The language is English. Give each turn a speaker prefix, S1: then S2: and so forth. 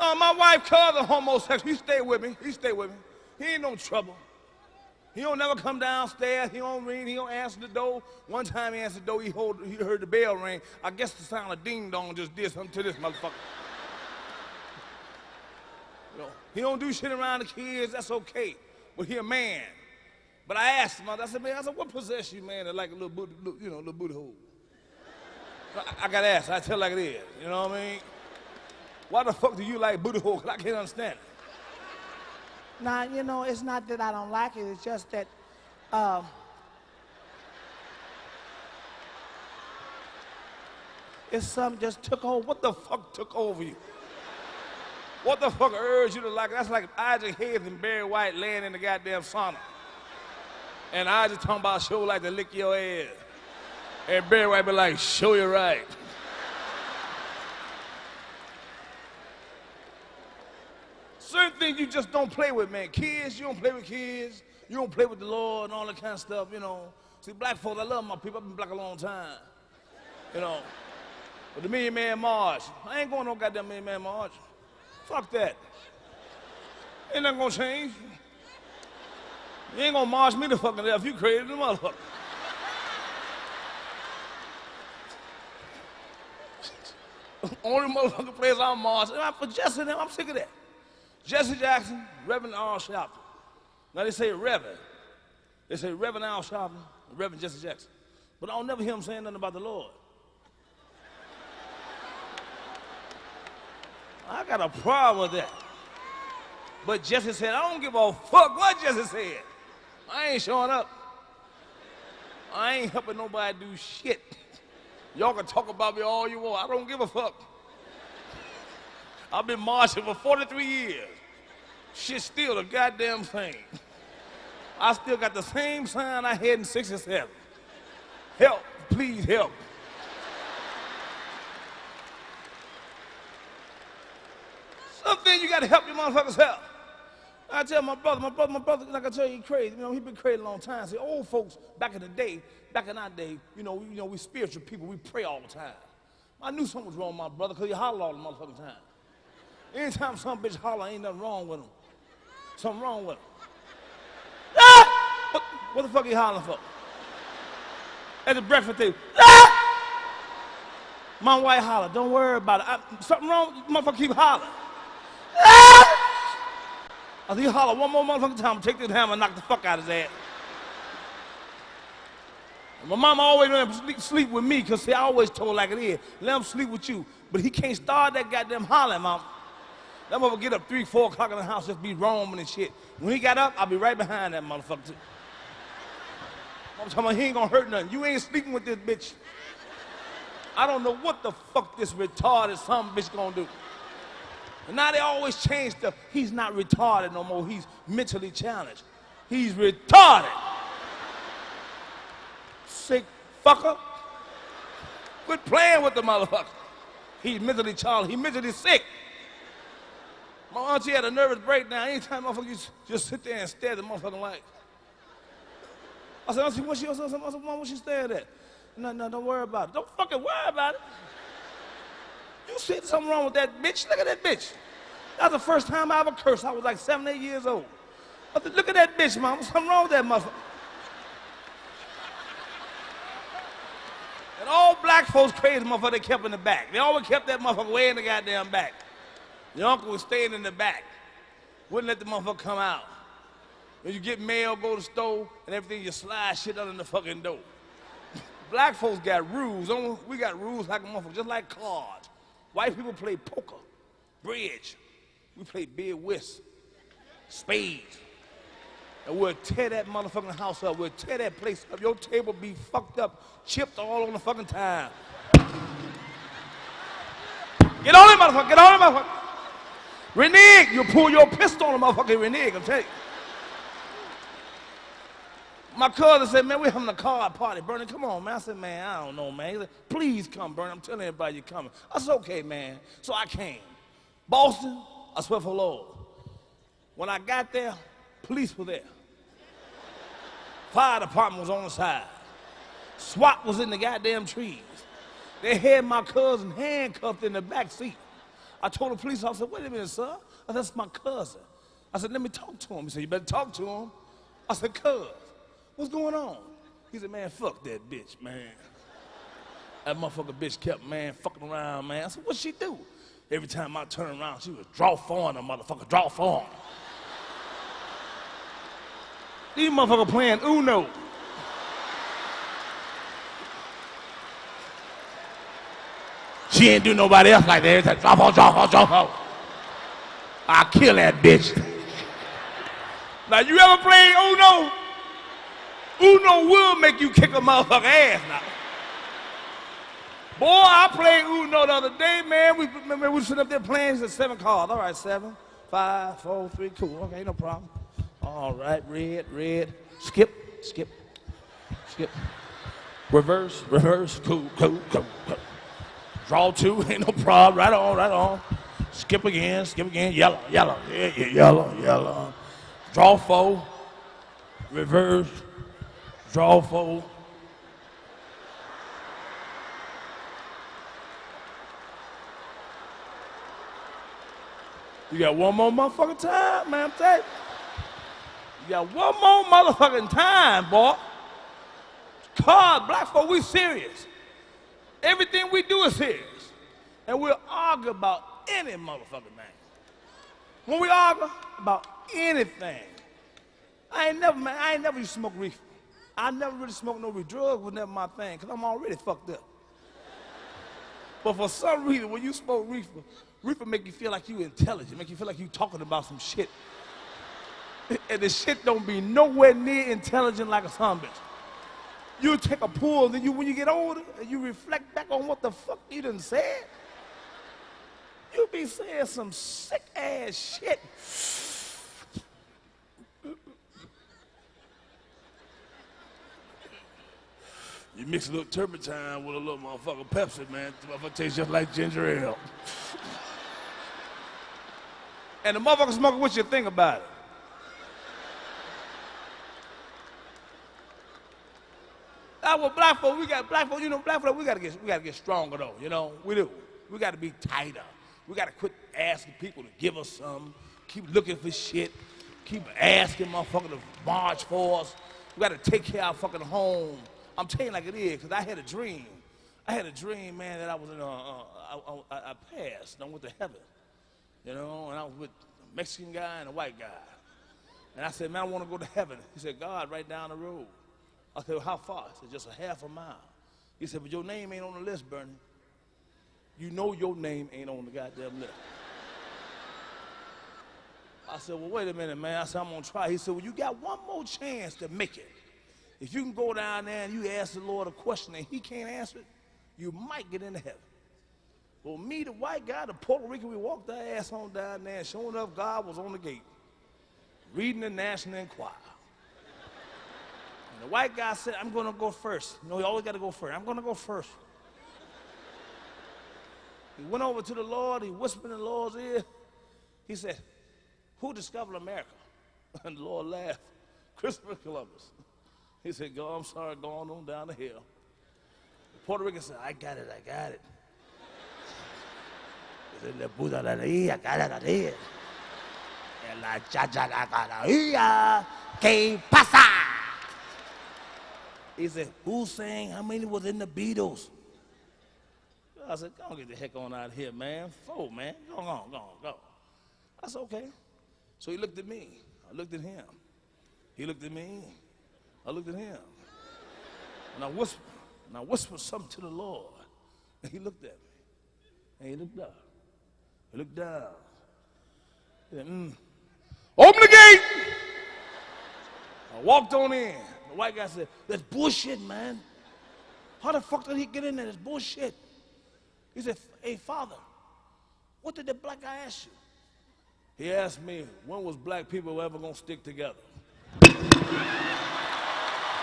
S1: Uh, my wife cousin homosexual. He stay with me. He stay with me. He ain't no trouble. He don't never come downstairs. He don't ring. He don't answer the door. One time he answered the door. He, hold, he heard the bell ring. I guess the sound of ding dong just did something to this motherfucker. you know, he don't do shit around the kids. That's okay. But he a man. But I asked him. I said, man, I said, what possessed you, man, to like a little booty, you know, little booty hole? I, I got asked. I tell like it is. You know what I mean? Why the fuck do you like booty hole? Cause I can't understand it.
S2: Now, you know, it's not that I don't like it, it's just that uh, it's something just took over.
S1: What the fuck took over you? What the fuck urged you to like it? That's like Isaac Hayes and Barry White laying in the goddamn sauna. And I just talking about show like to lick your ass. And Barry White be like, show you right. You just don't play with, man. Kids, you don't play with kids. You don't play with the Lord and all that kind of stuff, you know. See, black folks, I love my people. I've been black a long time. You know. But the Million Man March, I ain't going no goddamn Million Man March. Fuck that. Ain't nothing gonna change. You ain't gonna march me the fucking death. You crazy the motherfucker. Only motherfucker place I'm marching. I'm for Jesse them. I'm sick of that. Jesse Jackson, Reverend Al Sharpton. Now they say Reverend. They say Reverend Al Sharpton, Reverend Jesse Jackson. But I don't never hear him saying nothing about the Lord. I got a problem with that. But Jesse said, I don't give a fuck what Jesse said. I ain't showing up. I ain't helping nobody do shit. Y'all can talk about me all you want. I don't give a fuck. I've been marching for 43 years. Shit's still the goddamn same. I still got the same sign I had in 67. Help, please help. Something you gotta help your motherfuckers help. I tell my brother, my brother, my brother, like I tell you, he crazy. You know, he been crazy a long time. See, old folks back in the day, back in our day, you know, we, you know, we spiritual people, we pray all the time. I knew something was wrong with my brother because he hollered all the motherfucking time. Anytime some bitch holler, ain't nothing wrong with him. Something wrong with him. Ah! What, what the fuck he hollering for? At the breakfast table. Ah! My wife holler, don't worry about it. I, something wrong, motherfucker keep hollering. Ah! I think he holler one more motherfucking time, take this hammer and knock the fuck out of his ass. My mama always let him sleep, sleep with me because I always told like it is. Let him sleep with you. But he can't start that goddamn hollering, mama. That motherfucker get up 3, 4 o'clock in the house, just be roaming and shit. When he got up, I'll be right behind that motherfucker too. I'm talking about he ain't gonna hurt nothing. You ain't sleeping with this bitch. I don't know what the fuck this retarded some bitch gonna do. And now they always change the, He's not retarded no more. He's mentally challenged. He's retarded. Sick fucker. Quit playing with the motherfucker. He's mentally challenged. He's mentally sick. My auntie had a nervous breakdown. Anytime motherfucker just, just sit there and stare at the motherfucking light. I said, Auntie, what she, I said, Mom, what she staring at? No, no, don't worry about it. Don't fucking worry about it. You see something wrong with that bitch? Look at that bitch. That was the first time I ever cursed. I was like seven, eight years old. I said, look at that bitch, mom. Something wrong with that motherfucker. And all black folks crazy motherfucker they kept in the back. They always kept that motherfucker way in the goddamn back. The uncle was staying in the back. Wouldn't let the motherfucker come out. When you get mail, go to store, and everything, you slide shit under the fucking door. Black folks got rules. We got rules like a motherfucker, just like cards. White people play poker, bridge. We play bid whist, spades. And we'll tear that motherfucking house up. We'll tear that place up. Your table be fucked up, chipped all on the fucking time. Get on it, motherfucker. Get on it, motherfucker. Renege, you pull your pistol on a motherfucker, renege, I'm telling you. My cousin said, man, we're having a card party. Bernie, come on, man. I said, man, I don't know, man. He said, please come, Bernie. I'm telling everybody you're coming. I said, okay, man. So I came. Boston, I swear for Lord. When I got there, police were there. Fire department was on the side. SWAT was in the goddamn trees. They had my cousin handcuffed in the back seat. I told the police officer, wait a minute, sir. Said, that's my cousin. I said, let me talk to him. He said, you better talk to him. I said, cuz, what's going on? He said, man, fuck that bitch, man. That motherfucker bitch kept, man, fucking around, man. I said, what'd she do? Every time I turn around, she was draw four the motherfucker, draw four. These motherfuckers playing Uno. She ain't do nobody else like that. Every time, drop off, drop off, drop. I'll kill that bitch. now, you ever played Uno? Uno will make you kick a motherfucker ass now. Boy, I played Uno the other day, man. We, man, we sitting up there playing. It's seven cards. All right, seven, five, four, three, cool. Okay, no problem. All right, red, red. Skip, skip, skip. Reverse, reverse, cool, cool, cool, cool. Draw two, ain't no problem. Right on, right on. Skip again, skip again. Yellow, yellow, yeah, yeah, yellow, yellow. Draw four. Reverse. Draw four. You got one more motherfucking time, man. I'm telling you. You got one more motherfucking time, boy. God, black folk, we serious. Everything we do is serious. And we'll argue about any motherfucking thing. When we argue about anything, I ain't never, man, I ain't never used to smoke reefer. I never really smoked no reefer. Drugs was never my thing, because I'm already fucked up. But for some reason, when you smoke reefer, reefer make you feel like you intelligent, make you feel like you talking about some shit. And the shit don't be nowhere near intelligent like a son bitch. You take a pull, then you, when you get older, and you reflect back on what the fuck you done said, you be saying some sick ass shit. You mix a little turpentine with a little motherfucking Pepsi, man. The motherfucker tastes just like ginger ale. and the motherfucker smoking what you think about it. Black folk, we got black folk, you know, black folk, we gotta get we gotta get stronger though, you know. We do. We gotta be tighter. We gotta quit asking people to give us some, keep looking for shit, keep asking motherfucker to march for us. We gotta take care of our fucking home. I'm telling you like it is, because I had a dream. I had a dream, man, that I was in a, uh, passed, and I went to heaven. You know, and I was with a Mexican guy and a white guy. And I said, man, I want to go to heaven. He said, God, right down the road. I said, well, how far? He said, just a half a mile. He said, but your name ain't on the list, Bernie. You know your name ain't on the goddamn list. I said, well, wait a minute, man. I said, I'm going to try. He said, well, you got one more chance to make it. If you can go down there and you ask the Lord a question and he can't answer it, you might get into heaven. Well, me, the white guy, the Puerto Rican, we walked our ass on down there, and sure enough, God was on the gate, reading the National Enquirer. The white guy said, I'm going to go first. You know, you always got to go first. I'm going to go first. He went over to the Lord. He whispered in the Lord's ear. He said, Who discovered America? And the Lord laughed. Christopher Columbus. He said, Go, I'm sorry, go on, down the hill. The Puerto Rican said, I got it, I got it. He said, Le puta la cara la leía. En la la ¿qué pasa? He said, Who sang? How many was in the Beatles? I said, Go on, get the heck on out of here, man. Four, man. Go on, go on, go. I said, Okay. So he looked at me. I looked at him. He looked at me. I looked at him. And I whispered, and I whispered something to the Lord. And he looked at me. And he looked up. He looked down. He said, mm. Open the gate! I walked on in. The white guy said, That's bullshit, man. How the fuck did he get in there? That's bullshit. He said, Hey, father, what did the black guy ask you? He asked me, When was black people ever gonna stick together?